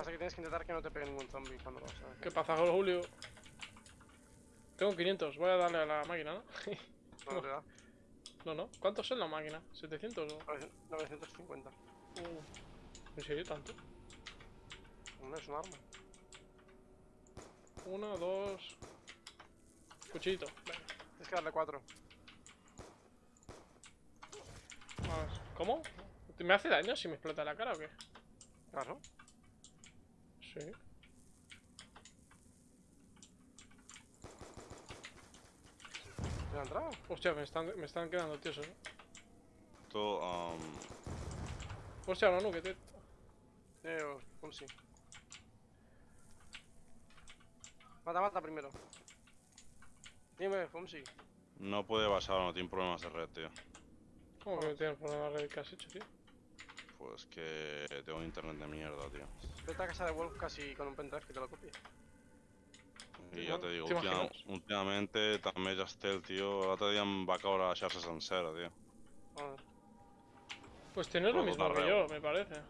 Pasa que tienes que intentar que no te pegue ningún zombie cuando lo sabes. ¿Qué pasa, Julio? Tengo 500, voy a darle a la máquina, ¿no? No te da. no, no. ¿Cuántos son la máquina? ¿700 o...? 950. Uh, ¿En serio tanto? No es un arma. Uno, dos... Cuchillito. Venga. Tienes que darle 4. Vamos. ¿Cómo? ¿Me hace daño si me explota la cara o qué? Claro. Sí. ¿Me ha entrado? Hostia, me están, me están quedando tiesos, ¿eh? Um, Hostia, no, no, que te... Eh, un sí. Mata, mata primero. Dime, Fumsi. no puede basar, no tiene problemas de red, tío. ¿Cómo que tienes problema de que has hecho, tío? Pues que tengo un internet de mierda, tío. Vete a casa de Wolf casi con un pendrive que te lo copie. I ja te digo, ¿Te última, últimamente també ja estel, tio. L'altre dia em va caure la xarxa sencera, tio. Joder. Pues tienes lo mismo que yo, me parece.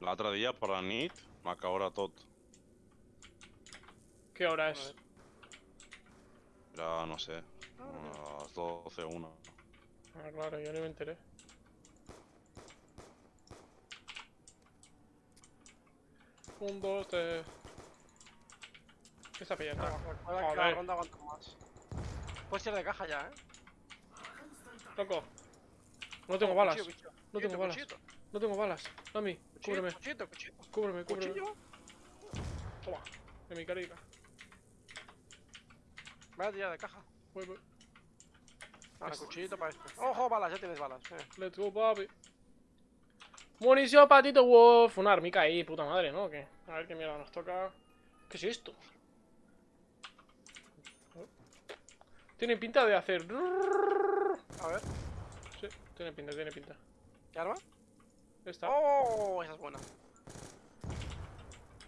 L'altre dia, per la nit, va caure tot. ¿Qué hora es? Era, no sé, a les 12 o 1. Ah, claro, yo ni me enteré. Un, dos, tres... ¿Qué está pillando? La Joder. ronda aguanta más. Puedes ir de caja ya, eh. Loco. No tengo balas. Cuchillo. No tengo balas. No tengo balas. Mami, cúbreme, cúbreme, cúbreme. Toma, en mi carica. Vaya tira de caja. Voy, voy. Ahora, cuchillito para este. Ojo, balas, ya tienes balas. Eh. Let's go, papi. Munición, patito wolf. Una armica ahí, puta madre, ¿no? ¿O ¿Qué? A ver qué mierda nos toca. ¿Qué es esto? Tiene pinta de hacer. A ver, Sí, tiene pinta, tiene pinta. ¿qué arma? Esta. Oh, esa es buena.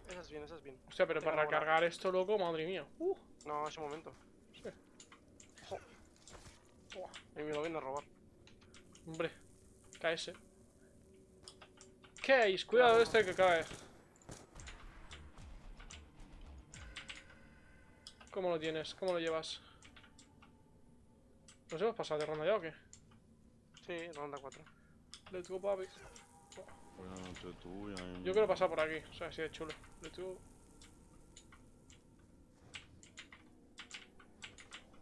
Esa es bien, esa es bien. Hostia, pero tengo para recargar esto, loco, madre mía. Uh, No, ese momento. Sí. Y me lo viene a robar. hombre. KS. Case, cuidado este que cae. ¿Cómo lo tienes? ¿Cómo lo llevas? ¿Nos hemos pasado de ronda ya o qué? Sí, ronda 4. Let's go, papi. Buenas noches, tú, ya Yo quiero pasar por aquí, o sea, así de chulo. Let's go.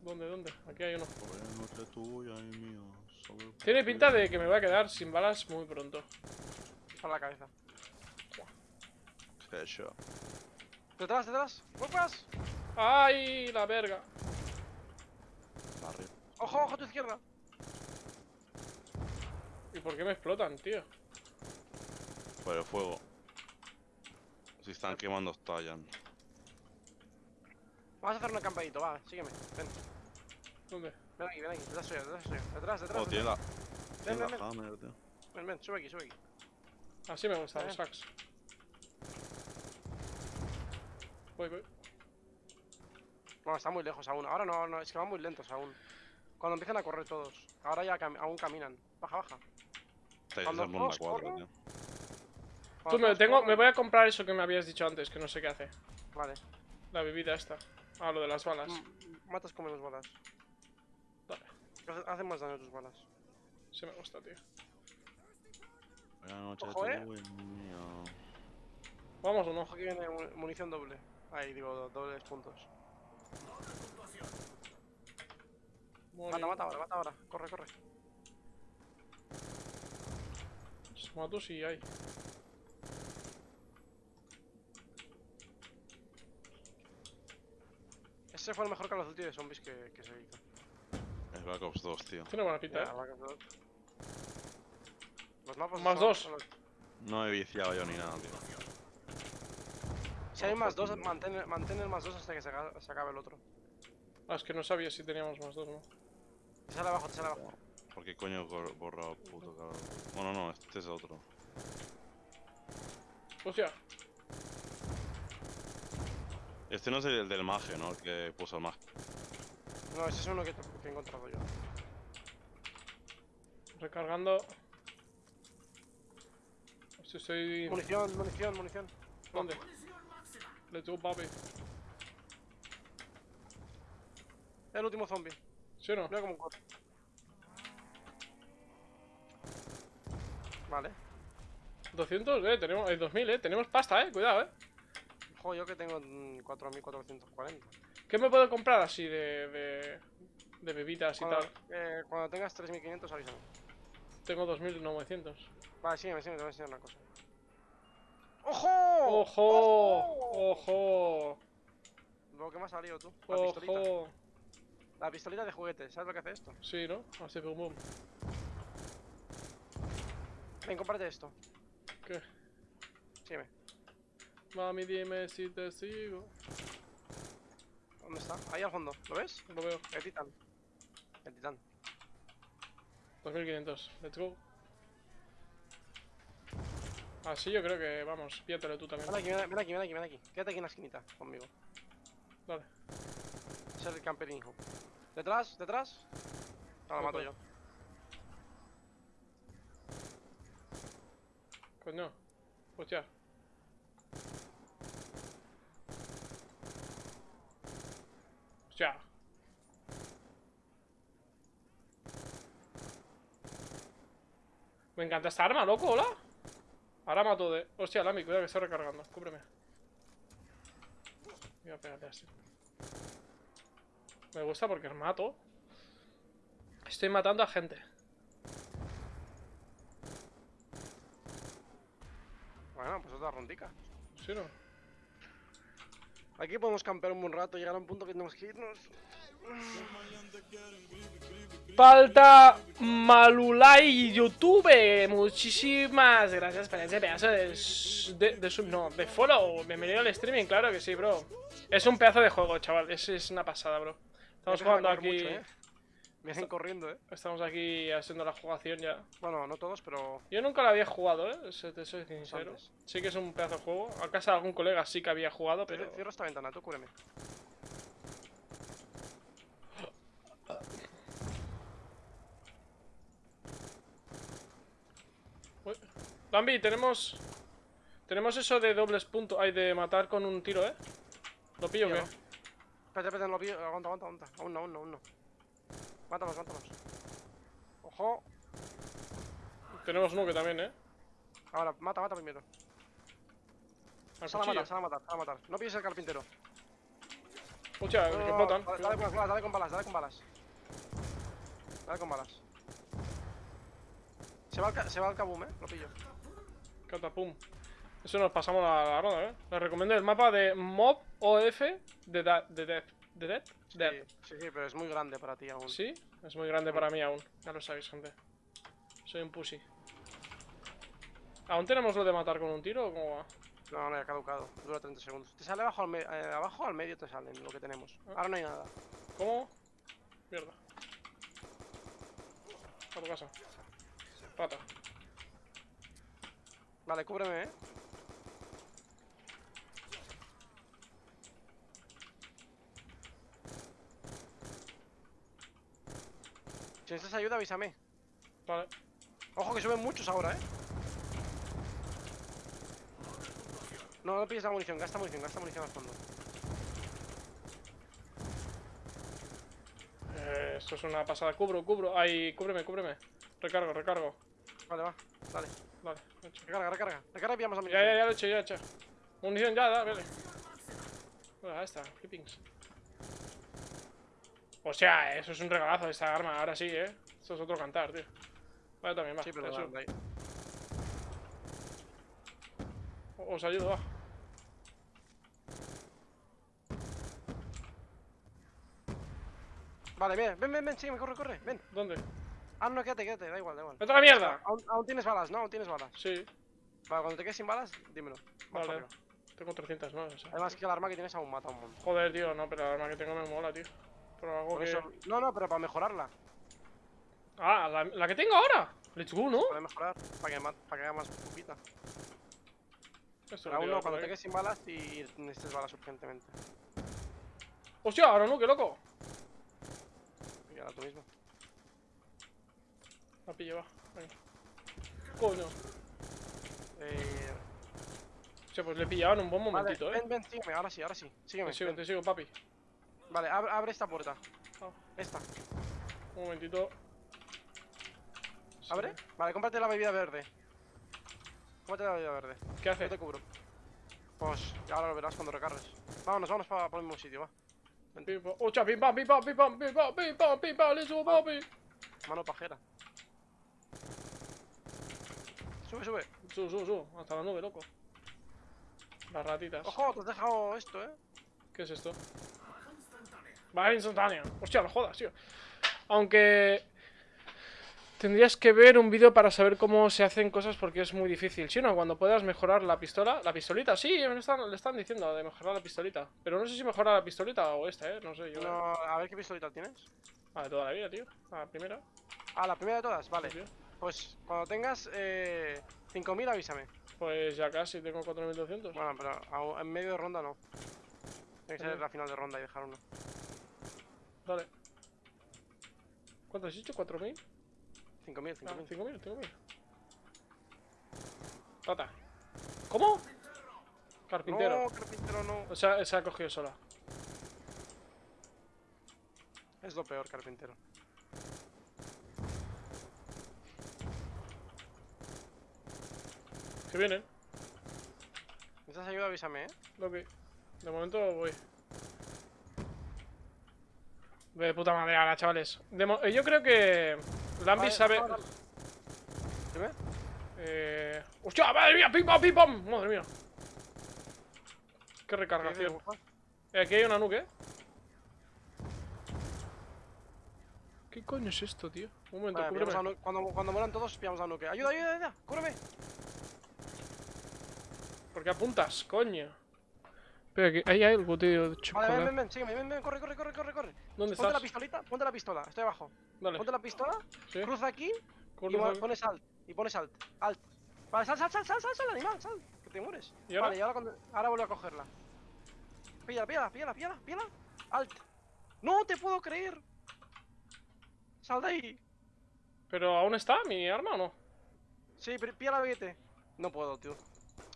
¿Dónde, dónde? Aquí hay uno. Buenas noches, Tiene pinta de que me voy a quedar sin balas muy pronto. Para la cabeza. Headshot. Detrás, detrás. ¡Vuelvas! ¡Ay, la verga! Arriba. Ojo, ojo a tu izquierda. ¿Y por qué me explotan, tío? Por el fuego. Si están quemando, estallan. Vamos a hacer un acampadito, va, sígueme. Ven, ¿Dónde? ven aquí, ven aquí. Detrás suya, detrás. Detrás, detrás. Oh, tiene detrás. la, Ven, tiene ven, la ven. hammer, tío. Ven, ven, sube aquí, sube aquí. Así me gustan los sacks. Voy, voy. No, está muy lejos aún. Ahora no, no, es que van muy lentos aún. Cuando empiezan a correr todos. Ahora ya cam- aún caminan. Baja, baja. Estáis Cuando en ronda todos 4, corran, tío. Tú me, tengo, me voy a comprar eso que me habías dicho antes, que no sé qué hace. Vale. La bebida esta. Ah, lo de las balas. Mm, Matas con menos balas. Vale, Hace- Hacen más daño tus balas. se me gusta, tío. Buenas noches, Ojo, eh. mía. Vamos o no. Ojo que viene mu- munición doble. Ahí digo, do- dobles puntos. Mata, mata ahora, mata ahora. Corre, corre. Mato si hay. Ese fue el mejor Call of Duty de zombies que, que se hizo. Es Black Ops 2, tío. Tiene buena pinta, Ya, eh. Black Ops 2. Los mapas Más son- dos. No he viciado yo ni nada, tío. Si hay más dos, mantén, mantén el más dos hasta que se, aca- se acabe el otro. Ah, es que no sabía si teníamos más dos, ¿no? Te sale abajo, te sale abajo. ¿Por qué coño he borrado el puto cabrón? Bueno, no, este es otro. Hostia. Este no es el del mage, ¿no? El que puso el mage. No, ese es uno que, te- que he encontrado yo. Recargando. Estoy... Munición, munición, munición. ¿Dónde? Let's go, papi. El último zombie. ¿Sí o no? Mira cómo corre. Vale. 200, eh, tenemos... Eh, 2000, eh. Tenemos pasta, eh. Cuidado, eh. Joder, yo que tengo mm, 4.440. ¿Qué me puedo comprar así de... de... de bebidas y Cuando, tal? eh, cuando tengas 3.500 avísame. Tengo 2900. Vale, sígueme, sígueme, te voy a enseñar una cosa. ¡Ojo! ¡Ojo! ¡Ojo! Lo que me ha salido tú. La pistolita. ¡Ojo! La pistolita de juguete. ¿Sabes lo que hace esto? Sí, ¿no? Hace boom boom. Ven, comparte esto. ¿Qué? Sígueme. Mami, dime si te sigo. ¿Dónde está? Ahí al fondo. ¿Lo ves? Lo veo. El titán. El titán. 2500. Let's go. Así yo creo que, vamos, píatelo tú también. Ven aquí, ven aquí, ven aquí, ven aquí. Quédate aquí en la esquinita conmigo. Dale. Ese es el camperijo. ¿Detrás? ¿Detrás? Ahora lo mato yo. Coño. Hostia. Hostia. Me encanta esta arma, loco, hola. Ahora mato de... Hostia, Lami, cuidado que está recargando. Cúbreme. Voy a pegarle así. Me gusta porque mato. Estoy matando a gente. Bueno, pues otra rondica. ¿Sí o no? Aquí podemos campear un buen rato, llegar a un punto que tenemos que irnos. Falta Malulay YouTube. Muchísimas gracias por ese pedazo de, de, de sub- no, de follow. Bienvenido al streaming, claro que sí, bro. Es un pedazo de juego, chaval. Es, es una pasada, bro. Estamos jugando aquí. mucho, ¿eh? Vienen corriendo, eh. Estamos aquí haciendo la jugación ya. Bueno, no todos, pero. Yo nunca la había jugado, eh. Te soy sincero. Sí que es un pedazo de juego. A casa de algún colega sí que había jugado, pero. Cierro esta ventana, tú cúreme. Bambi, tenemos. Tenemos eso de dobles puntos. Hay de matar con un tiro, eh. ¿Lo pillo o qué? Espérate, espérate, lo pillo. Aguanta, aguanta, aguanta. Aún no, aún no, aún no. Mátalos, mátalos. Ojo. Tenemos uno que también, eh. Ahora, mata, mata primero. Al Sal a matar, sal a matar, sal a matar. No pilles el carpintero. Hostia, No, que no, explotan. Dale, dale con balas, dale con balas, dale con balas. Dale con balas. Se va al, se va al kabum, eh. Lo pillo. Catapum. Eso nos pasamos la, la ronda, eh. Les recomiendo el mapa de Mob OF de, da, de Death. ¿De Death? Death. Sí, sí, pero es muy grande para ti aún. ¿Sí? Es muy grande para mí aún. Ya lo sabéis, gente. Soy un pussy. ¿Aún tenemos lo de matar con un tiro o cómo va? No, no, ya ha caducado. Dura 30 segundos. Te sale abajo al, eh, abajo al medio, te salen lo que tenemos. Ah. Ahora no hay nada. ¿Cómo? Mierda. A tu casa. Pata. Vale, cúbreme, eh. Si necesitas ayuda, avísame. Vale. Ojo que suben muchos ahora, eh. No, no pilles la munición, gasta munición, gasta munición al fondo. Eh, esto es una pasada. Cubro, cubro. Ay, cúbreme, cúbreme. Recargo, recargo. Vale, va, dale. Vale, hecho. Recarga, recarga. Recarga y pillamos la Ya, munición. ya, ya lo he hecho, ya lo he hecho. Munición, ya, da, vale. Bueno, ahí está, clippings. O sea, eso es un regalazo esta arma, ahora sí, eh. Esto es otro cantar, tío. Vale, también va. Sí, pero eso. Os ayudo, va. Vale, ven, ven, ven, ven, sígueme, corre, corre, ven. ¿Dónde? Ah, no, quédate, quédate, da igual, da igual. ¡Vete a la mierda! Aún, aún tienes balas, ¿no? Aún tienes balas. Sí, Vale, cuando te quedes sin balas, dímelo. Vale. Tengo 300, ¿no? O sea, Además que el arma que tienes aún mata un montón. Joder, tío, no, pero la arma que tengo me mola, tío. Pero algo que... eso... No, no, pero para mejorarla. Ah, la, la que tengo ahora. Let's go, ¿no? Para mejorar, para que, para que haga más pupita. Pero aún no, cuando te quedes sin balas y necesites balas urgentemente. ¡Hostia, ahora no, qué loco! Y ahora tú mismo. La pillo, va. Coño. Eh, Hostia, pues le en un buen vale, momentito, eh. ven, ven, sígueme, ahora sí, ahora sí. Sígueme. Te sigo, ven. te sigo, papi. Vale, abre, abre esta puerta. Ah. Esta. Un momentito. ¿Abre? Vale, cómprate la bebida verde. Cómprate la bebida verde. ¿Qué hace? Yo te cubro. Pues ya ahora lo verás cuando recargues. Vámonos, vámonos para el mismo sitio, va. Pim, pam. Hostia, pim pam, pim pam, pim pam, pim pam, pim pam, pim pam, le subo, papi. Mano pajera. Sube, sube. Sub, sub, sub. Hasta la nube, loco. Las ratitas. Ojo, te has dejado esto, eh. ¿Qué es esto? Baja instantánea. Hostia, no jodas, tío. Aunque... Tendrías que ver un vídeo para saber cómo se hacen cosas porque es muy difícil. Si no, cuando puedas mejorar la pistola... La pistolita, sí, me están, le están diciendo de mejorar la pistolita. Pero no sé si mejora la pistolita o esta, eh. No sé, yo... No, a ver qué pistolita tienes. Ah, de toda la vida, tío. Ah, La primera. Ah, la primera de todas, vale. Pues cuando tengas eh, 5000 avísame. Pues ya casi, tengo 4200. Bueno, pero en medio de ronda no. Tiene que ser la final de ronda y dejar uno. Dale. ¿Cuánto has dicho? ¿4000? 5000, Ah, 5000. 5000, 5000. Rata. ¿Cómo? Carpintero. No, carpintero no. O sea, se ha cogido sola. Es lo peor, carpintero. Que vienen. ¿Necesitas ayuda? Avísame, eh. Ok. De momento voy. De puta madre, ahora, chavales. De eh, yo creo que. Lambi Vale, sabe. Dime. Eh... ¡Hostia! ¡Madre mía! ¡Pim pam, pim pam! ¡Madre mía! ¡Qué ¿Qué dices, recargación! Eh, aquí hay una nuke, ¿eh? ¿Qué coño es esto, tío? Un momento, Vale, cúbreme. cuando, cuando mueran todos, pillamos a nuke. ¡Ayuda, ayuda, ayuda! ¡Cúbreme! ¿Por qué apuntas, coño? Espera, que ahí hay algo, tío, de Vale, chocolate. ven, ven, ven, sígueme, ven, ven, corre, corre, corre, corre, corre. ¿Dónde Ponte la estás? pistolita, ponte la pistola, estoy abajo. Dale, Ponte la pistola, sí. cruza aquí corre, y pones alt. Y pones alt. Alt. Vale, sal, sal, sal, sal, sal, sal, animal, sal. Que te mueres. ¿Y ahora? Vale, y ahora, cuando, ahora vuelvo a cogerla. Píllala, píllala, píllala, píllala, píllala. Alt. ¡No te puedo creer! Sal de ahí. ¿Pero aún está mi arma o no? Sí, pero píllala, vete. No puedo, tío.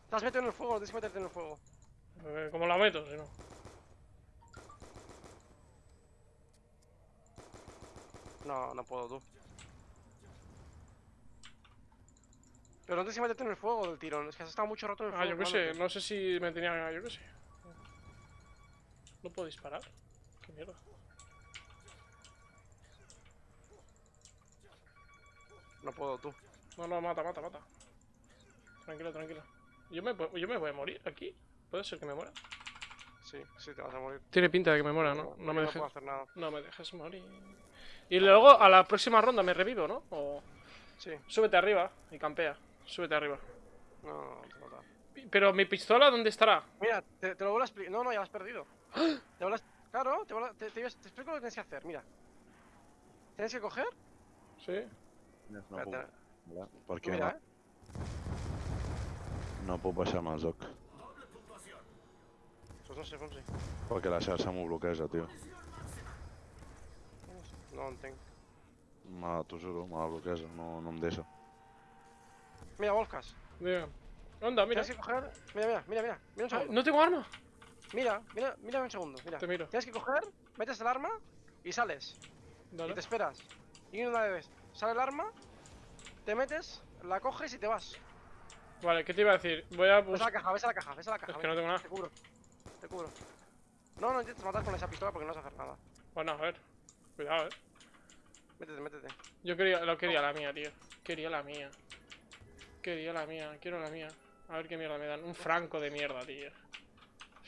Te has metido en el fuego, tienes que meterte en el fuego. Eh, ¿Cómo la meto, si no? No, no puedo, tú. Pero no tienes que meterte en el fuego del tirón. Es que has estado mucho rato en el Ah, fuego. yo qué sé, no sé si me tenía... Yo qué sé. ¿No puedo disparar? ¿Qué mierda? No puedo, tú. No, no, mata, mata, mata. Tranquilo, tranquilo. Yo me, yo me voy a morir aquí. ¿Puede ser que me muera? Sí, sí, te vas a morir. Tiene pinta de que me muera, ¿no? Yo No me No dejes... puedo hacer nada. No me dejes morir. Y luego a la próxima ronda me revivo, ¿no? O... Sí. Súbete arriba y campea. Súbete arriba. No, no, te mata. Pi- Pero mi pistola, ¿dónde estará? Mira, te, te lo vuelvo a explicar. No, no, ya lo has perdido. Te vuelvo a- Claro, te, vuelvo a- te, te, te explico lo que tienes que hacer. Mira. Tienes que coger. Sí. No tú què mira, no? eh. No puc baixar-me el joc? Pues no sé, Fonsi. Perquè la xarxa m'ho bloqueja, tio. No ho entenc. Me, t'ho juro, me la bloqueja, no, no em deixa. Mira, Wolfcas. Diga. Anda, mira. Tienes que coger. Mira, mira, mira, mira. Mira un segundo. no tengo arma. Mira, mira, mira un segundo. Mira. Te miro. Tienes que coger, metes el arma y sales. Y Dale. te esperas. Y una vez sale el arma, te metes, la coges y te vas. Vale, ¿qué te iba a decir? Voy a Ves a la caja, ves a la caja, ves a la caja. Es que no tengo nada. Te cubro. Te cubro. No, no intentes matar con esa pistola porque no vas a hacer nada. Bueno, a ver. Cuidado, eh. Métete, métete. Yo quería, lo quería la mía, tío. Quería la mía. Quería la mía, quiero la mía. A ver qué mierda me dan. Un franco de mierda, tío.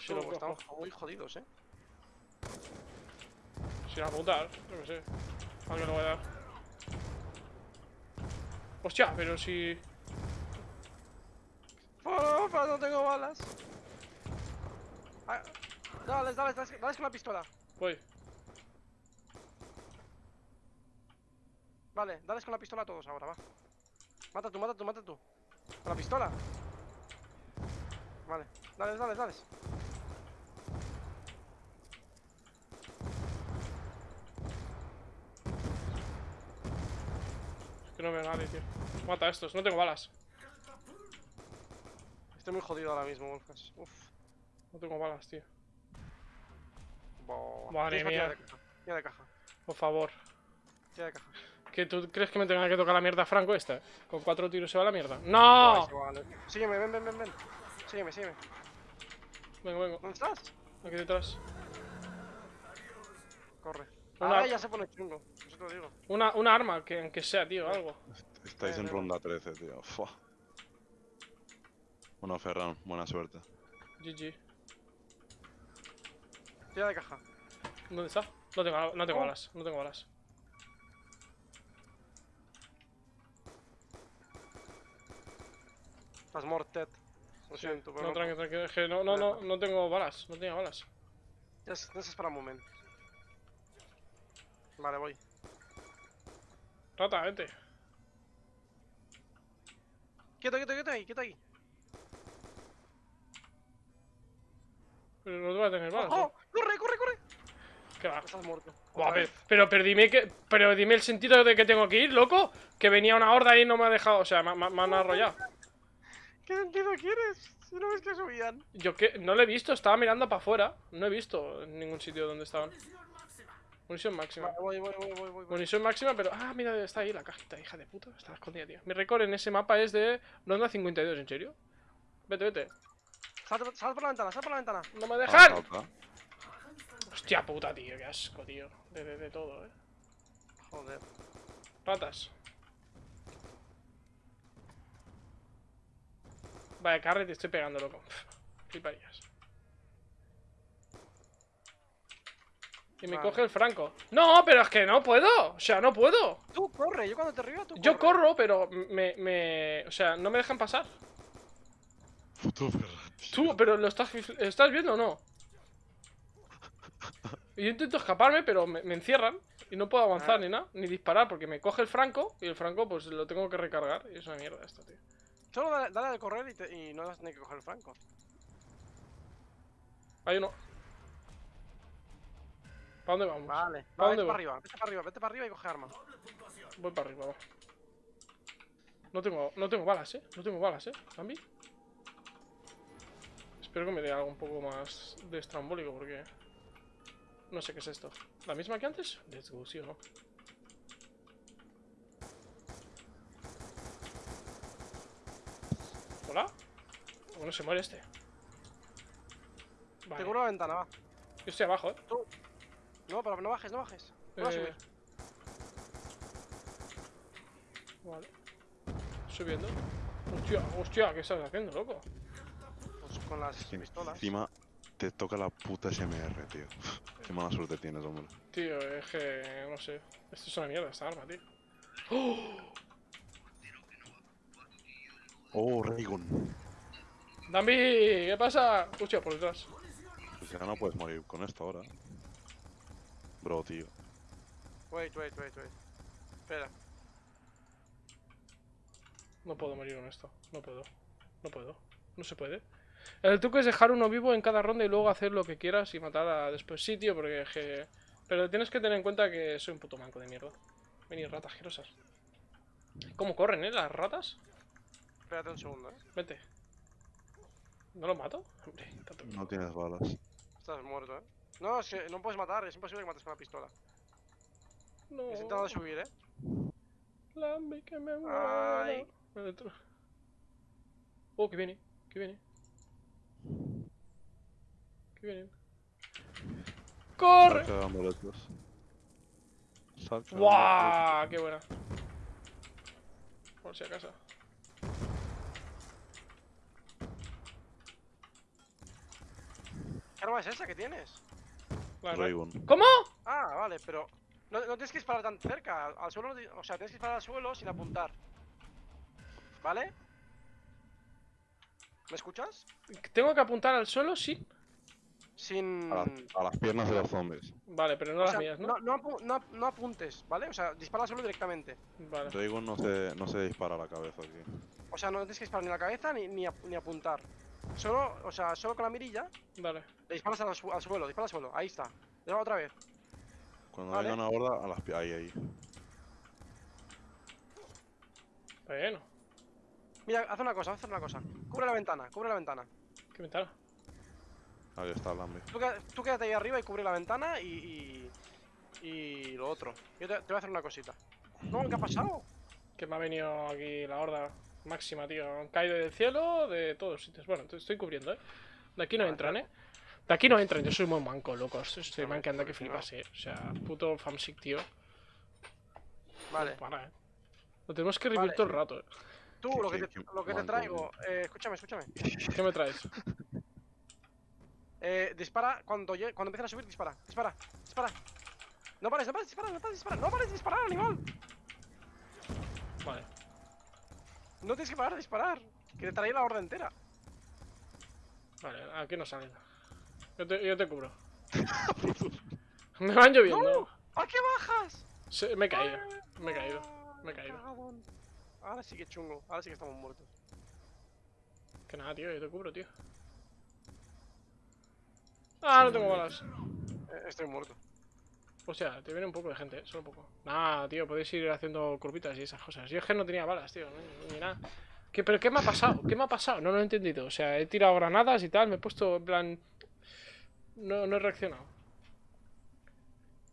Tú, lo estamos muy jodidos, eh. Sin apuntar, qué sé. Alguien lo voy a dar. Hostia, pero si. Porfa, no tengo balas. Ah, dale, dale, dale, dale con la pistola. Voy. Vale, dale con la pistola a todos ahora, va. Mata tú, mata tú, mata tú. Con la pistola. Vale, dale, dale, dale. Es que no veo a nadie, tío. Mata a estos, no tengo balas. Estoy muy jodido ahora mismo, Wolfas. Uf. No tengo balas, tío. Madre mía. de caja. Tira de caja. Por favor. Tira de caja. ¿Que tú crees que me tenga que tocar la mierda Franco esta? ¿Con cuatro tiros se va la mierda? ¡No! vale. Sígueme, ven, ven, ven, ven. Sígueme, sígueme. Vengo, vengo. ¿Dónde estás? Aquí detrás. Corre. Una- Ahora ya se pone chungo. Eso te lo digo. Una, una arma, que aunque sea, tío, algo. Estáis en Eh, ronda 13, tío. Fua. Bueno, Ferran, buena suerte. GG. Tira de caja. ¿Dónde está? No tengo, no tengo Oh. balas, no tengo balas. Estás morted. Lo siento, pero No, tranqui, tranqui. Es que no, no, no, no tengo balas, no tenía balas. Ya es- Tienes que esperar un momento. Vale, voy. Rata, vete. Quieto, quieto, quieto ahí, quieto ahí. Pero no te voy a tener balas. ¡Oh! ¿eh? ¡Corre, corre, corre! ¿Qué va? Estás muerto. Buah, pero, pero, pero dime que. Pero dime el sentido de que tengo que ir, loco. Que venía una horda y no me ha dejado. O sea, me, me- me han arrollado. ¿Qué sentido quieres? Si no ves que subían. Yo que no lo he visto, estaba mirando para afuera. No he visto en ningún sitio donde estaban. Munición máxima. Vale, voy, voy, voy, voy, voy. voy. Munición máxima, pero. Ah, mira, está ahí la cajita, hija de puta. Está escondida, tío. Mi récord en ese mapa es de ronda 52, ¿en serio? Vete, vete. Sal, sal por la ventana, sal por la ventana. ¡No me Ah, dejan! Hostia puta, tío, qué asco, tío. De, de, de todo, eh. Joder. Ratas. Vaya, carre, te estoy pegando, loco. Fliparías. Y me Vale. coge el franco. No, pero es que no puedo. O sea, no puedo. Tú corre, yo cuando te río, tú Yo corre. corro, pero me, me... O sea, no me dejan pasar. Puto tío. Tú, pero lo estás, ¿estás viendo o no? Y yo intento escaparme, pero me, me encierran. Y no puedo avanzar Ah. ni nada, ni disparar, porque me coge el franco. Y el franco, pues lo tengo que recargar. Y es una mierda esto, tío. Solo dale, dale al correr y, te- y no vas a tener que coger el franco. Hay uno. ¿Para dónde vamos? Vale. ¿Pa' vale, dónde vete voy? para arriba, vete para arriba, vete para arriba y coge arma. Voy para arriba, va. No tengo, no tengo balas, eh. No tengo balas, eh. Zambi. Espero que me dé algo un poco más de estrambólico porque. No sé qué es esto. ¿La misma que antes? Let's go, sí o no. ¿Hola? Bueno, se muere este. Vale. Te cubro la ventana, va. Yo estoy abajo, eh. No, pero no bajes, no bajes. No vas a Eh, subir. Vale. Subiendo. Hostia, hostia, ¿qué estás haciendo, loco? Con las Que pistolas. Encima te toca la puta SMR, tío. Qué mala suerte tienes, hombre. Tío, es que. no sé. Esto es una mierda, esta arma, tío. ¡Oh! Oh, Raygon. ¡Dambi! ¿Qué pasa? Hostia, por detrás. Pues ya no puedes morir con esto ahora. Bro, tío. Wait, wait, wait, wait. Espera. No puedo morir con esto. No puedo. No puedo. No se puede. El truco es dejar uno vivo en cada ronda y luego hacer lo que quieras y matar a después sí, tío, porque que... Pero tienes que tener en cuenta que soy un puto manco de mierda. Venid, ratas asquerosas. ¿Cómo corren, eh, las ratas? Espérate un segundo, eh. Vete. ¿No lo mato? Hombre, tanto No tienes balas. Estás muerto, eh. No, no puedes matar, es imposible que mates con la pistola. No. He intentado subir, eh. Lambi, que me Ay. muero. Adentro. Oh, que viene, que viene. Que viene. ¡Corre! ¡Guau! ¡Qué buena! Por si acaso. ¿Qué arma es esa que tienes? La. ¿Cómo? Ah, vale, pero. No, no tienes que disparar tan cerca. Al, suelo, o sea, tienes que disparar al suelo sin apuntar. ¿Vale? ¿Me escuchas? ¿Tengo que apuntar al suelo? Sí. Sin. A, las- a las piernas de los zombies. Vale, pero no o las sea, mías, ¿no? no, no apu- no ap- no apuntes, ¿vale? O sea, dispara al suelo directamente. Vale. Raygon no se, no se dispara a la cabeza aquí. O sea, no tienes que disparar ni a la cabeza ni, ni, ap- ni apuntar. Solo, o sea, solo con la mirilla Vale. le disparas al, su- al suelo, dispara al suelo. Ahí está. Dispara otra vez. Cuando Vale. venga una horda, a las pi- ahí, ahí. Bueno. Mira, haz una cosa, haz una cosa. Cubre la ventana, cubre la ventana. ¿Qué ventana? Ahí está el Lambi. Tú, quédate ahí arriba y cubre la ventana y. y, y lo otro. Yo te, te voy a hacer una cosita. No, ¿qué ha pasado? Que me ha venido aquí la horda máxima, tío. Han caído del cielo, de todos sitios. Bueno, te estoy cubriendo, ¿eh? De aquí no entran, ¿eh? De aquí no entran, yo soy muy manco, locos. Estoy manqueando que flipas, eh. O sea, puto famsick, tío. Vale. Para, eh. Lo tenemos que revivir Vale. todo el rato, eh. Tú, lo que te, qué lo que te manco, traigo. Eh, escúchame, escúchame. ¿Qué me traes? Eh, dispara cuando, cuando empiecen a subir, dispara, dispara, dispara. No pares, no pares, dispara, no pares, dispara, no pares de disparar, animal. Vale. No tienes que parar de disparar. Que te trae la horda entera. Vale, aquí no salen. Yo te, yo te cubro. me van lloviendo. ¿A qué bajas? Se- me he caído. Me he caído. Me he caído. cagadón. Ahora sí que chungo, ahora sí que estamos muertos. Que nada, tío, yo te cubro, tío. Ah, no tengo balas. Eh, estoy muerto. O sea, te viene un poco de gente, ¿eh? solo un poco. Nah, tío, podéis ir haciendo curvitas y esas cosas. Yo es que no tenía balas, tío, ni, ni nada. ¿Qué, ¿Pero qué me ha pasado? ¿Qué me ha pasado? No lo he entendido. O sea, he tirado granadas y tal, me he puesto en plan... No, no he reaccionado.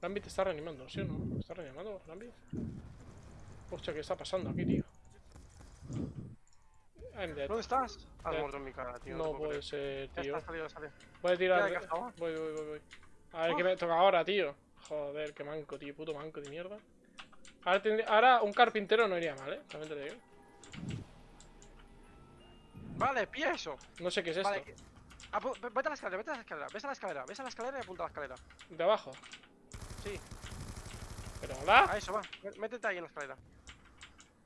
Lambi te está reanimando, ¿sí o no? ¿Me está reanimando, Lambi? Hostia, ¿qué está pasando aquí, tío? I'm dead. ¿Dónde estás? Has muerto en mi cara, tío. No puedo puede ser, Ya tío. está, salido, salido. Voy a tirar. Voy, voy, voy, voy. A ver qué me toca ahora, tío. Joder, qué manco, tío. Puto manco de mierda. Ahora, un carpintero no iría mal, ¿eh? También te lo digo. Vale, pilla eso. No sé qué es esto. Que- vete a la escalera, vete a la escalera, ves a la escalera, ves a la escalera y apunta a la escalera. ¿De abajo? Sí, Pero hola. a eso va. Mé- Métete ahí en la escalera.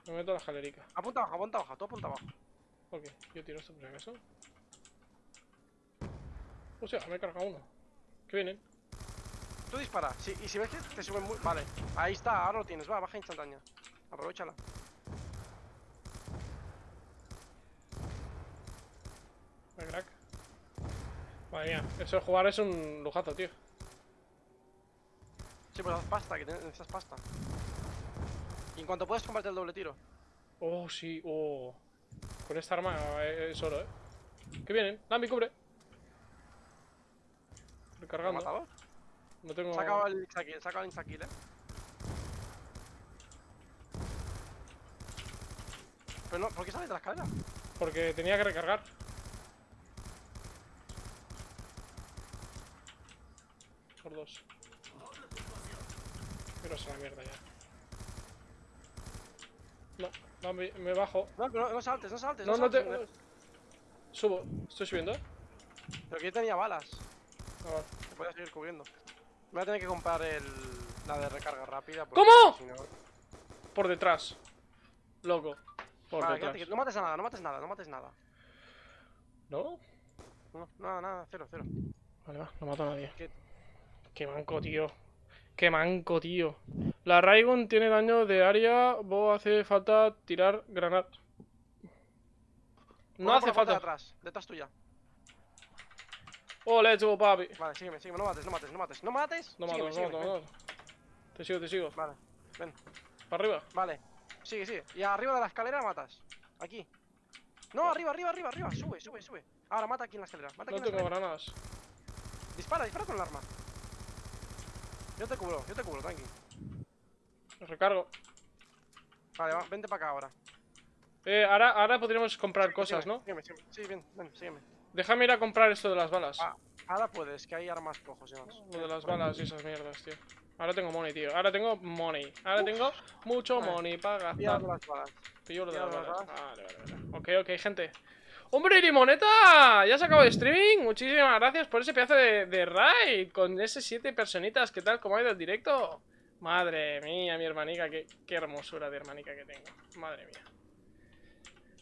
Me meto a la escalerica. Apunta abajo, apunta abajo, tú apunta abajo. Ok, yo tiro esto por si acaso. Hostia, me he cargado uno. ¿Qué vienen? Tú dispara, sí, y si ves que te suben muy... Vale, ahí está, ahora lo tienes, va, baja instantánea. Aprovechala. Me crack. Madre mía, eso de jugar es un lujazo, tío. Sí, pues haz pasta, que necesitas pasta. Y en cuanto puedas comprarte el doble tiro. Oh, sí, oh. Con esta arma eh, es oro, eh. ¿Qué vienen? Lambi, cubre. ¿Lo Recargando. matador? No tengo. Saca el Insta-kill, saca el Insta-kill, eh. Pero no, ¿por qué sales de la escalera? Porque tenía que recargar. Por dos. Pero a la mierda ya. No, no, me, me bajo. No, no, no saltes, no saltes. No, no te. Subo, estoy subiendo. Pero que yo tenía balas. Ah, vale. Te podía seguir cubriendo. Me voy a tener que comprar el... la de recarga rápida. ¿Cómo? si no- Por detrás. Loco. Por Vale, detrás. quédate no mates a nada, no mates nada, no mates nada. ¿No? No, nada, nada, cero, cero. Vale, va, no mato a nadie. ¿Qué? Qué manco, tío. Qué manco, tío. La Raigon tiene daño de área. Vos hace falta tirar granada. No hace falta. atrás, detrás tuya. Oh, let's go, papi. Vale, sígueme, sígueme, no mates, no mates, no mates, no mates. No mato, sígueme, no sígueme, mato, no mato. Te sigo, te sigo. Vale, ven, Para arriba. vale. Sigue, sigue. Y arriba de la escalera matas. Aquí. No, arriba, arriba, arriba, arriba. Sube, sube, sube. Ahora mata aquí en la escalera. Mata aquí No en la tengo escalera. granadas. Dispara, dispara con el arma. Yo te cubro, yo te cubro, tranqui. Recargo. Vale, va, vente para acá ahora. Eh, ahora, ahora podríamos comprar cosas, sígueme, ¿no? Sígueme, sígueme. Sí, bien, ven, sígueme. Déjame ir a comprar esto de las balas. Ah, ahora puedes, que hay armas cojos y demás. Lo de las balas y esas mierdas, tío. Ahora tengo money, tío. Ahora tengo money. Ahora tengo mucho Vale. money para gastar. las balas. Pillo lo de las balas. Vale, vale, vale. Ok, ok, gente. ¡Hombre, Limoneta! ¿Ya has acabado de streaming? Muchísimas gracias por ese pedazo de, de raid con esas siete personitas. ¿Qué tal? ¿Cómo ha ido el directo? Madre mía, mi hermanica. Qué, qué hermosura de hermanica que tengo. Madre mía.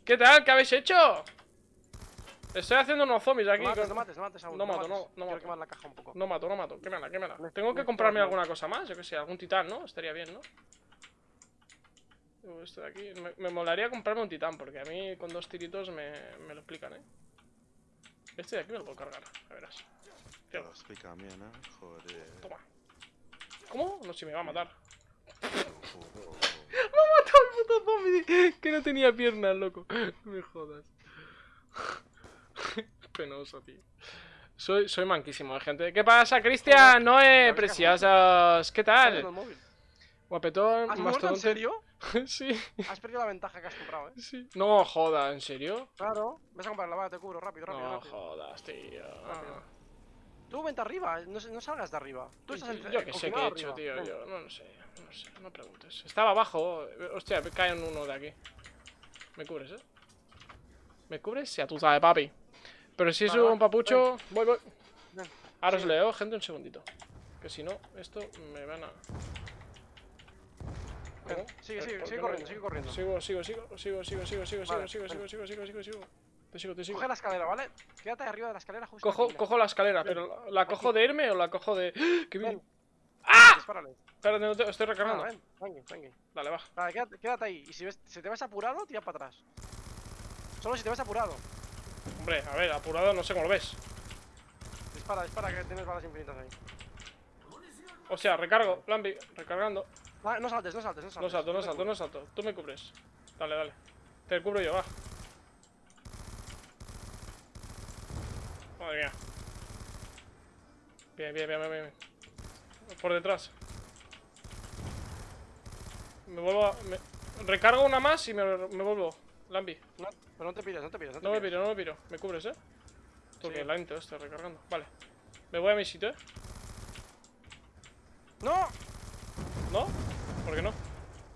¿Qué tal? ¿Qué habéis hecho? Estoy haciendo unos zombies aquí. No mates, con- no mates, no mates aún. No mato, mates. no- mato. quemar la caja un poco. No mato, no mato. Quémala, quémala. Me- Tengo que me comprarme alguna cosa más, yo que sé, algún titán, ¿no? Estaría bien, ¿no? Esto de aquí. Me, me molaría comprarme un titán, porque a mí con dos tiritos me, me lo explican, ¿eh? Este de aquí me lo puedo cargar, a verás. Te Tío, lo explica bien, ¿eh? Joder. toma. ¿Cómo? No, si me va a matar. ¡Me ha matado el puto zombie que no tenía piernas, loco. No me jodas. Penoso, tío. Soy, soy manquísimo, eh, gente. ¿Qué pasa, Cristian? Noé, preciosas. ¿Qué tal? Guapetón, ¿Has muerto en mastodonte. serio? sí, Has perdido la ventaja que has comprado, eh. sí. No jodas, ¿en serio? Claro. Ves a comprarla, va, te cubro, rápido, rápido, No rápido. jodas, tío. Rápido. Tú vente arriba, no, no salgas de arriba. Tú estás en Yo que sé qué he hecho, tío. Ven. Yo no lo sé, no sé, no preguntes. Estaba abajo. Hostia, me cae en uno de aquí. ¿Me cubres, eh? ¿Me cubres? Ya tú sabes, papi. Pero si es Vale, va, un papucho. Voy, voy. Ven. Ahora os Sí. leo, gente, un segundito. Que si no, esto me van a. ¿Cómo? Sigue, ¿Por- sigue, sigue corriendo, no? sigue corriendo. Sigo, sigo, sigo, sigo, sigo, sigo, sigo, Vale, sigo, sigo, sigo, sigo, sigo, sigo, sigo. Te sigo, te sigo. Coge la escalera, ¿vale? Quédate arriba de la escalera justo Cojo, aquí, cojo la escalera, pero ¿la cojo de irme o la cojo de.? ¡Que Ven. bien! ¡Ah! Dispárale. Espérate, no te- estoy recargando. ven. Dale, va. Vale, quédate, quédate ahí. Y si, ves, si te ves apurado, tira para atrás. Solo si te ves apurado. Hombre, a ver, apurado, no sé cómo lo ves. Dispara, dispara, que tienes balas infinitas ahí. O sea, recargo, Lambi, recargando. Ah, no saltes, no saltes, no saltes. No salto, no salto, no salto. Tú me cubres. Dale, dale. Te cubro yo, va. Madre mía. Bien, bien, bien, bien, bien. Por detrás. Me vuelvo a... me- Recargo una más y me, me vuelvo. Lambi. No, pero no te pires, no te pires. No, te No me piro, no me piro. ¿Me cubres, eh? Porque Sí. lento estoy recargando. Vale. Me voy a mi sitio, eh. ¡No! ¿No? ¿Por qué no?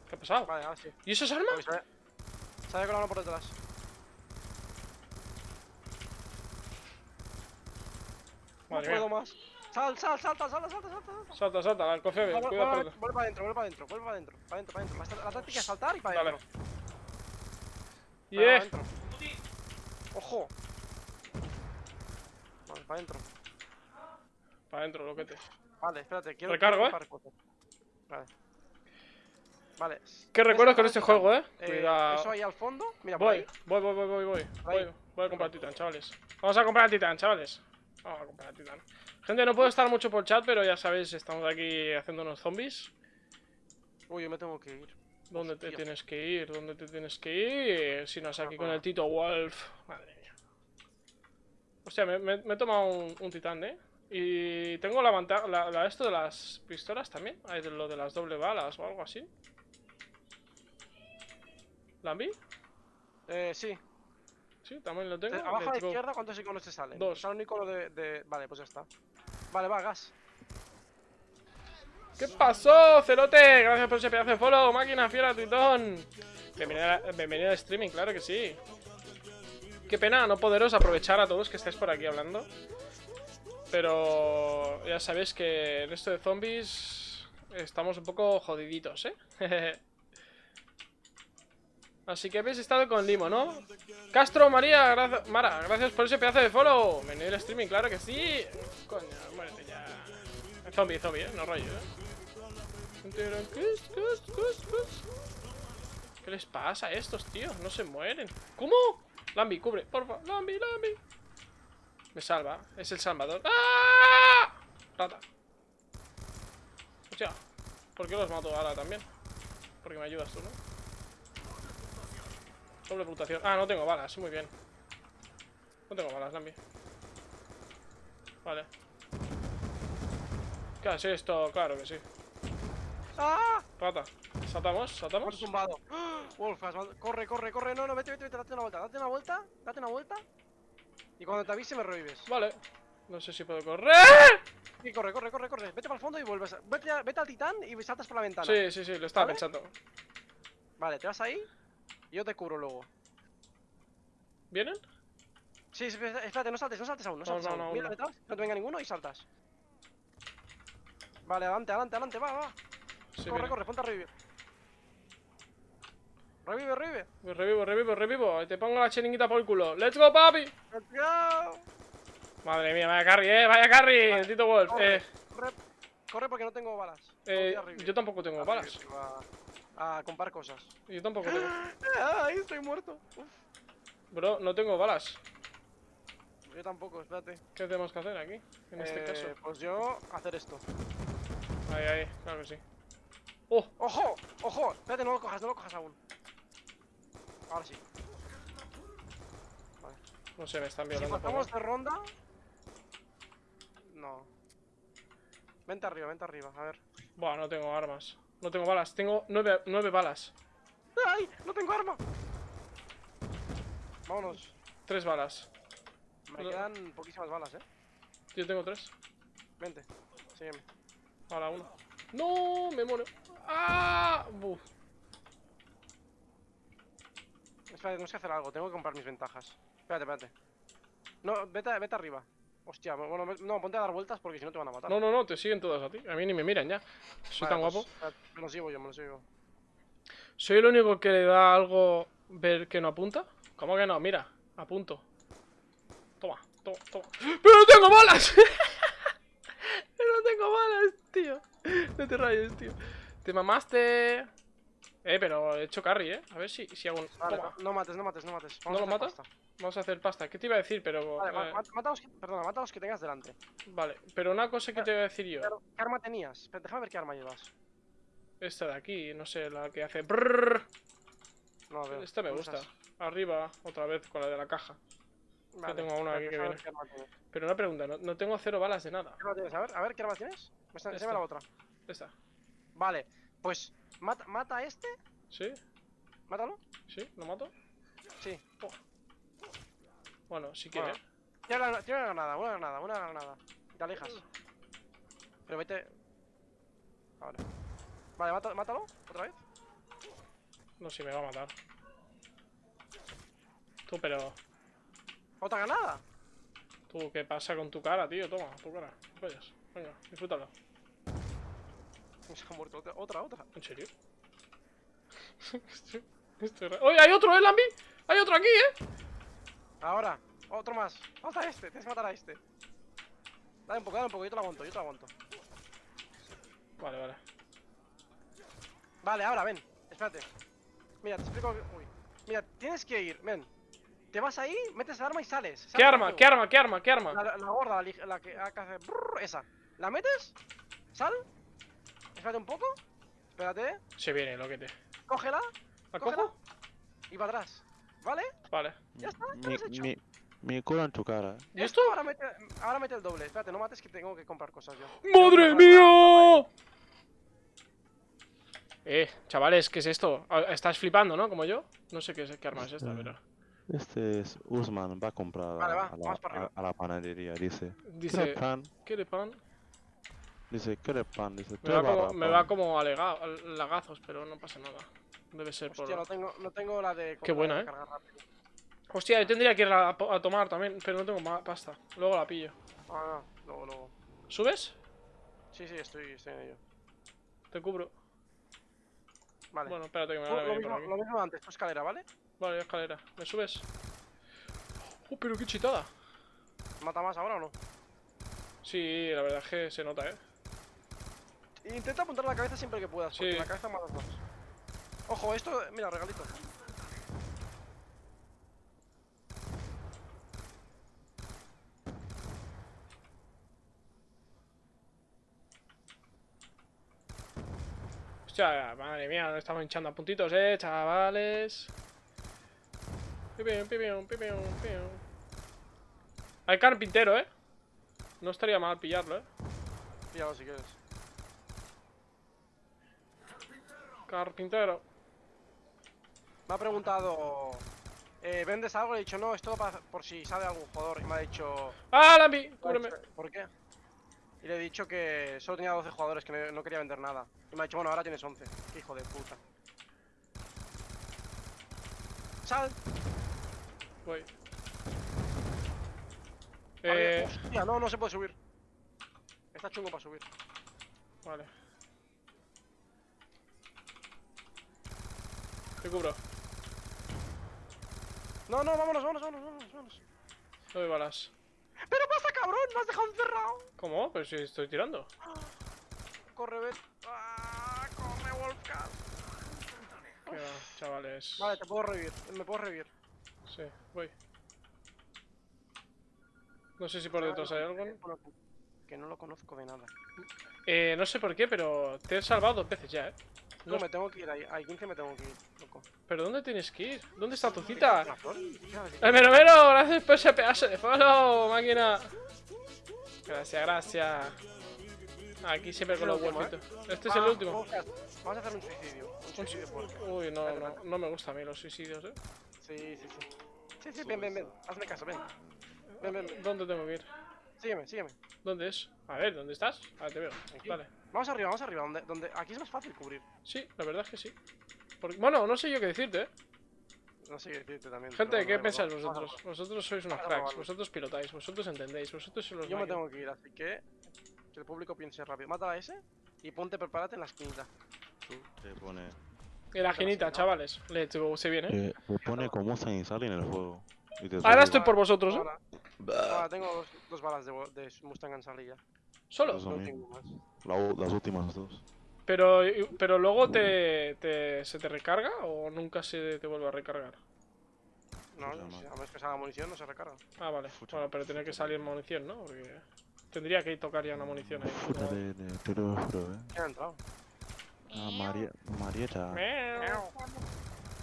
¿Qué ha pasado? Vale, ahora sí. ¿Y eso es arma? Porque se, se había colado uno por detrás. No puedo mía. más. Sal, sal, salta, salta, salta, salta. salta. Salta, cofé, Vuelve, cuidado vuelve, para adentro, vuelve para adentro, vuelve para adentro, para adentro, para adentro. La, táctica es saltar y para Dale. adentro. Para Yeah. adentro. ¡Ojo! Vale, para adentro. Para adentro, loquete. Vale, espérate, quiero. Recargo, ¿eh? Vale. Vale. ¿Qué ¿ves recuerdos el con este juego, eh? Eh, Cuidado. Eso ahí al fondo. Mira, por Voy, ahí. voy, voy, voy, voy, voy. Voy, voy a comprar Titán, chavales. Vamos a comprar Titán, chavales. Vamos a comprar Titán. Gente, no puedo estar mucho por chat, pero ya sabéis, estamos aquí haciendo unos zombies. Uy, yo me tengo que ir. ¿Dónde te tienes que ir? ¿Dónde te tienes que ir? Si no es aquí con el Tito Wolf. Madre mía. Hostia, me, me- me he tomado un, un titán, ¿eh? Y tengo la ventaja, la, la esto de las pistolas también. Hay de lo de las doble balas o algo así. ¿Lambi? Eh, sí. Sí, también lo tengo. Abajo a la izquierda, ¿cuántos iconos te salen? Dos. Un icono de, de- Vale, pues ya está. Vale, va, gas. ¿Qué pasó, Celote? Gracias por ese pedazo de follow, máquina fiera, tritón. Bienvenido, a- bienvenido al streaming, claro que sí. Qué pena no poderos aprovechar a todos que estáis por aquí hablando. Pero ya sabéis que en esto de zombies estamos un poco jodiditos, ¿eh? Así que habéis estado con Limo, ¿no? Castro, María, gracias, Mara, gracias por ese pedazo de follow. Bienvenido al streaming, claro que sí. Coño, muérete ya. Zombie, zombie, ¿eh? No rollo, ¿eh? ¿Qué les pasa a estos, tíos? No se mueren. ¿Cómo? Lambi, cubre, porfa. Lambi, Lambi. Me salva. Es el salvador. ¡Ah! Rata. Hostia. ¿Por qué los mato ahora también? Porque me ayudas tú, ¿no? Doble puntuación. Ah, no tengo balas. Muy bien. No tengo balas, Lambi. Vale. ¿Qué hace esto? Claro que sí. ¡Ah! Rata. ¿Saltamos? ¿Saltamos? tumbado. ¡Ah! Wolf, corre, corre, corre. No, no, vete, vete, vete, date una vuelta, date una vuelta, date una vuelta. Y cuando te avise me revives. Vale. No sé si puedo correr. Sí, corre, corre, corre, corre. Vete para el fondo y vuelves. a- Vete, a- vete al titán y saltas por la ventana. Sí, sí, sí, lo estaba ¿Vale? pensando. Vale, te vas ahí yo te cubro luego. ¿Vienen? Sí, espérate, no saltes, no saltes aún, no No, saltes no, aún. no, Mira no. detrás, no te venga ninguno y saltas. Vale, adelante, adelante, adelante, va, va. Sí, corre, vienen. corre, ponte a revivir. Revive, revive. Revivo, revivo, revivo. Te pongo la chiringuita por el culo. ¡Let's go, papi! Let's go. Madre mía, vaya carry, eh. Vaya carry, Vale, Tito Wolf. Corre, Eh, corre, corre porque no tengo balas. eh, yo tampoco tengo balas. A, comprar cosas. Yo tampoco tengo. Ay, estoy muerto. Uf, Bro, no tengo balas. yo tampoco, espérate. ¿Qué tenemos que hacer aquí? En este Eh, caso. Pues yo, hacer esto. Ahí, ahí, claro que sí. ¡Oh! ¡Ojo! ¡Ojo! Espérate, no lo cojas, no lo cojas aún. Ahora sí. No sé, me están Si violando. pasamos poco. de ronda... No. Vente arriba, vente arriba, a ver. Buah, no tengo armas. No tengo balas. Tengo nueve, nueve balas. ¡Ay! ¡No tengo arma! Vámonos. Tres balas. Me No. quedan poquísimas balas, eh. Yo tengo tres. Vente. Sígueme. Ahora uno. ¡No! Me muero. ¡Ah! Buf. Espera, tenemos que hacer algo. Tengo que comprar mis ventajas. Espérate, espérate. No, vete, vete arriba. Hostia, bueno, no, ponte a dar vueltas porque si no te van a matar. No, no, no, te siguen todos a ti. A mí ni me miran ya. Soy Vale, tan pues, guapo. espérate, me lo sigo yo, me lo sigo. ¿Soy el único que le da algo ver que no apunta? ¿Cómo que no? Mira, apunto. Toma, toma, toma. ¡Pero no tengo balas! ¡Pero no tengo balas, tío! No te rayes, tío. Te mamaste. Eh, pero he hecho carry, eh. A ver si, si hago un. Vale, no mates, no mates, no mates. ¿No Vamos lo a hacer matas? pasta. Vamos a hacer pasta. ¿Qué te iba a decir? Pero. Vale, eh, ma- mata los que, perdona, mata los que tengas delante. vale, pero una cosa que te iba a decir yo. Pero, ¿Qué arma tenías? Déjame ver qué arma llevas. Esta de aquí, no sé, la que hace. brrrr. No, veo. Esta me ¿Dónde gusta. estás? Arriba, otra vez con la de la caja. Vale, tengo una aquí que viene. Pero una pregunta, no, no tengo cero balas de nada. ¿Qué arma tienes? A ver, a ver, ¿qué arma tienes? Esta. Enséñame la otra. Esta. Vale, pues mata, mata a este, ¿Sí? mátalo. ¿Sí? ¿Lo mato? Sí. Bueno, si Bueno. quieres. Tira una, tira una granada, una granada, una granada. Y te alejas. Pero vete. Ahora. Vale, mata- mátalo, otra vez. No sé, me va a matar. Tú, pero... Otra granada. Tú, ¿qué pasa con tu cara, tío? Toma, tu cara. Vayas. Venga, disfrútalo. Se ha muerto otra, otra, otra. ¿En serio? ¡Oye, hay otro, eh, Lambi! ¡Hay otro aquí, eh! Ahora, otro más. Mata a este, tienes que matar a este. Dale un poco, dale un poco, yo te lo aguanto, yo te lo aguanto. Vale, vale. Vale, ahora, ven, espérate. Mira, te explico. Uy. Mira, tienes que ir, ven. Te vas ahí, metes el arma y sales. ¿Qué arma? ¿Qué arma? ¿Qué arma? ¿Qué arma? La, la gorda, la, la que hace brrr, esa. ¿La metes? ¿Sal? Espérate un poco. Espérate. Se viene, loquete. Cógela ¿La Cógela. cojo? y para atrás. ¿Vale? Vale. Ya está, Mi, lo has hecho. mi, mi culo en tu cara. ¿Y esto? Ahora mete, ahora mete el doble. Espérate, no mates que tengo que comprar cosas yo. ¡Madre mía! Eh, chavales, ¿qué es esto? Ah, Estás flipando, ¿no? Como yo. No sé qué, es, qué arma es esta, Ah. pero... Este es Usman, va a comprar Vale, a, va, a la, vamos para arriba. a- a la panadería, dice. Dice... ¿Quiere pan? ¿Quiere pan? Dice, ¿quiere pan? Dice, Me "Tres va como, me pan". va como alega- lagazos, pero no pasa nada. Debe ser por... Hostia, no tengo, no tengo la de. Qué buena, de ¿eh? Hostia, yo tendría que ir a, a tomar también, pero no tengo pasta. Luego la pillo. Ah, no, luego, luego. ¿Subes? Sí, sí, estoy, estoy en ello. Te cubro. Vale. Bueno, espérate que me van a lo, mismo, lo mismo antes, tu escalera, ¿vale? Vale, escalera. ¿Me subes? Oh, pero qué chitada. ¿Mata más ahora o no? Sí, la verdad es que se nota, ¿eh? Intenta apuntar la cabeza siempre que puedas, porque Sí. la cabeza matas más. Ojo, esto, mira, regalito. Hostia, madre mía, nos estamos hinchando a puntitos, eh, chavales. Hay carpintero, eh. No estaría mal pillarlo, eh. Píllalo si quieres. Carpintero. Me ha preguntado. Eh, ¿Vendes algo? Le he dicho, no, esto para, por si sale algún jugador. Y me ha dicho. ¡Ah, Lambi! Cúbreme. dicho, ¿Por qué? Y le he dicho que solo tenía 12 jugadores, que no, no quería vender nada. Y me ha dicho, bueno, ahora tienes 11. Qué hijo de puta. ¡Sal! Voy. Vale, Eh, Hostia, no, no se puede subir. Está chungo para subir. vale. Te cubro. No, no, vámonos, vámonos, vámonos, vámonos. No me balas. ¡Pero pasa, cabrón! ¡Me has dejado encerrado! ¿Cómo? Pero si estoy tirando. Corre, ven. ¡Ah! ¡Corre! Qué va, chavales. Vale, te puedo revivir. Me puedo revivir. Sí, voy. No sé si por detrás hay algo. Que no lo conozco de nada. Eh, no sé por qué, pero te he salvado dos veces ya, ¿eh? No, me tengo que ir, ahí, ahí 15 me tengo que ir, loco. ¿Pero dónde tienes que ir? ¿Dónde está tu cita? ¡El mero mero! Gracias por ese pedazo de follow, máquina. Gracias, gracias. Aquí siempre con los ¿Es el último, golpitos. Este es el Ah, último. Vamos a, a hacer un suicidio. Un suicidio. Uy, no, no, no me gustan a mí los suicidios, ¿eh? Sí, sí, sí. Sí, sí, ven, ven, ven. Hazme caso, ven. Ven, ven, ven. ¿Dónde tengo que ir? Sígueme, sígueme. ¿Dónde es? A ver, ¿dónde estás? Ah, te veo. Vale. Vamos arriba, vamos arriba. Donde, donde... Aquí es más fácil cubrir. Sí, la verdad es que sí. Porque- Bueno, no sé yo qué decirte, ¿eh? No sé qué decirte también. Gente, ¿qué bueno, pensáis vosotros? Vosotros sois unos cracks, vosotros pilotáis, vosotros entendéis, vosotros sois los Yo me tengo que ir, así que... Que el público piense rápido. Mata a ese y ponte, prepárate en la esquinita. Tú te pone... Y la genita, ¿no? chavales. Let's go, se viene. Eh, te pone como cenizario en el juego. Ahora estoy por vosotros, ¿eh? Ahora, ahora tengo dos, dos balas de, de Mustang en salida. Solo. Eso No mismo. tengo más. La las últimas dos. Pero, pero luego te, te- se te recarga o nunca se te vuelve a recargar. No, a menos que salga munición no se recarga. Ah, vale. Pucha. Bueno, pero tiene que salir munición, ¿no? Porque tendría que tocar ya una munición ahí. Puta de, de, te lo juro, eh. ¿Quién ha entrado? Ah, María, Marieta. Miau.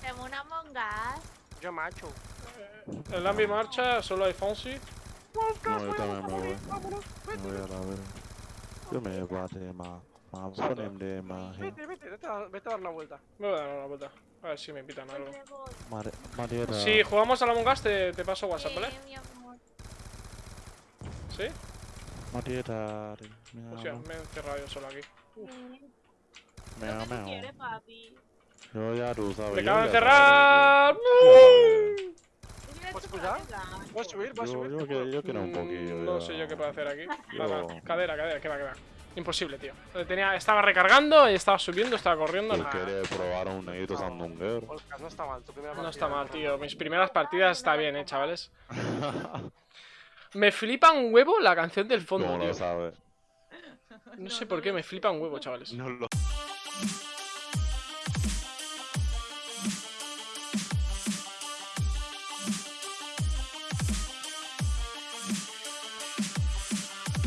Tengo una mongas. Yo macho. En la marcha solo hay Fonsi. No, yo también me voy. Me voy a la verga. Yo me bate más. Más ponen de más. Vete, vete, vete a, vete a dar una vuelta. Me voy a dar una vuelta. A ver si me invitan a algo. Si jugamos a la Mongas, te, te paso WhatsApp, ¿vale? Sí, amor. ¿Sí? Marieta. Hostia, me he encerrado yo solo aquí. Sí. Meo, ¿Lo que tú meo. Yo ya tú sabes. ¡Me acabo de encerrar! sabes, yo- ¿Tú quieres ¿Puedes subir? ¿Puedes Yo, subir? yo, que- yo quiero un poquillo. Mm, No ya. sé yo qué puedo hacer aquí. Yo- Nada, cadera, cadera, que va, que va. Imposible, tío. Tenía, estaba recargando, y estaba subiendo, estaba corriendo. Nada. quieres probar un negrito sandunguero. No está mal. Tu primera No partida, está mal, no tío. Mis primeras partidas está bien, eh, chavales. Me flipa un huevo la canción del fondo, ¿Cómo tío. lo sabes? No sé por qué, me flipa un huevo, chavales. No lo